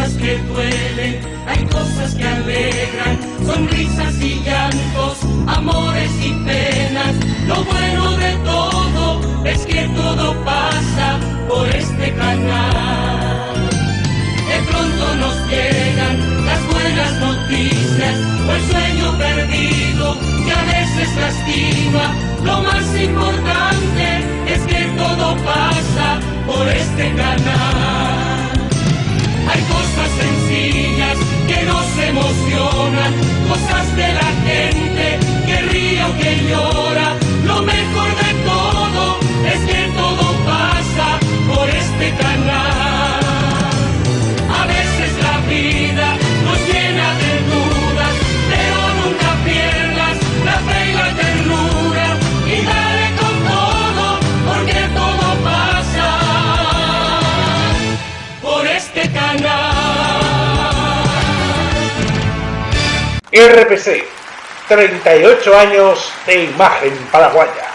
cosas que duelen, hay cosas que alegran, sonrisas y llantos, amores y penas. Lo bueno de todo es que todo pasa por este canal. De pronto nos llegan las buenas noticias o el sueño perdido que a veces lastima. Lo más cosas de la gente que ríe o que llora. Lo mejor de todo es que todo pasa por este canal. A veces la vida nos llena de dudas, pero nunca pierdas la fe y la ternura y dale con todo, porque todo pasa por este canal. RPC, 38 años de imagen paraguaya.